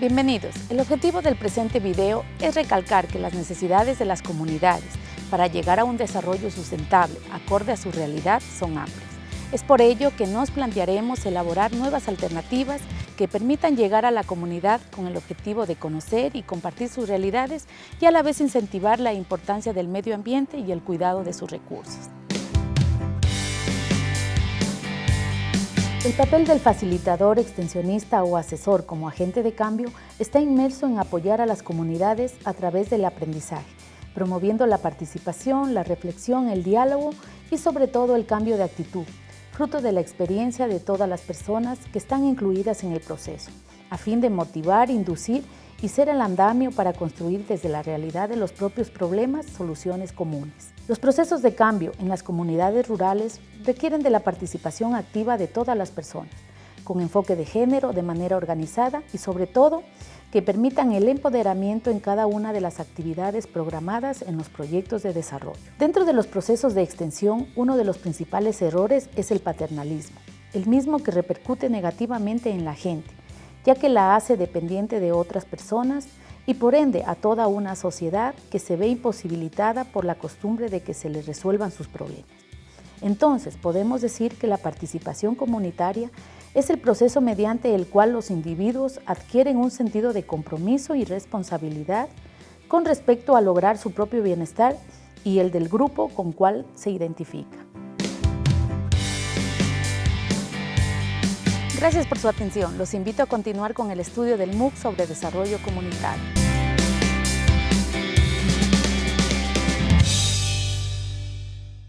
Bienvenidos. El objetivo del presente video es recalcar que las necesidades de las comunidades para llegar a un desarrollo sustentable acorde a su realidad son amplias. Es por ello que nos plantearemos elaborar nuevas alternativas que permitan llegar a la comunidad con el objetivo de conocer y compartir sus realidades y a la vez incentivar la importancia del medio ambiente y el cuidado de sus recursos. El papel del facilitador, extensionista o asesor como agente de cambio está inmerso en apoyar a las comunidades a través del aprendizaje, promoviendo la participación, la reflexión, el diálogo y sobre todo el cambio de actitud, fruto de la experiencia de todas las personas que están incluidas en el proceso, a fin de motivar, inducir y ser el andamio para construir desde la realidad de los propios problemas soluciones comunes. Los procesos de cambio en las comunidades rurales requieren de la participación activa de todas las personas, con enfoque de género de manera organizada y sobre todo que permitan el empoderamiento en cada una de las actividades programadas en los proyectos de desarrollo. Dentro de los procesos de extensión, uno de los principales errores es el paternalismo, el mismo que repercute negativamente en la gente, ya que la hace dependiente de otras personas y por ende a toda una sociedad que se ve imposibilitada por la costumbre de que se le resuelvan sus problemas. Entonces, podemos decir que la participación comunitaria es el proceso mediante el cual los individuos adquieren un sentido de compromiso y responsabilidad con respecto a lograr su propio bienestar y el del grupo con cual se identifica. Gracias por su atención. Los invito a continuar con el estudio del MOOC sobre desarrollo comunitario.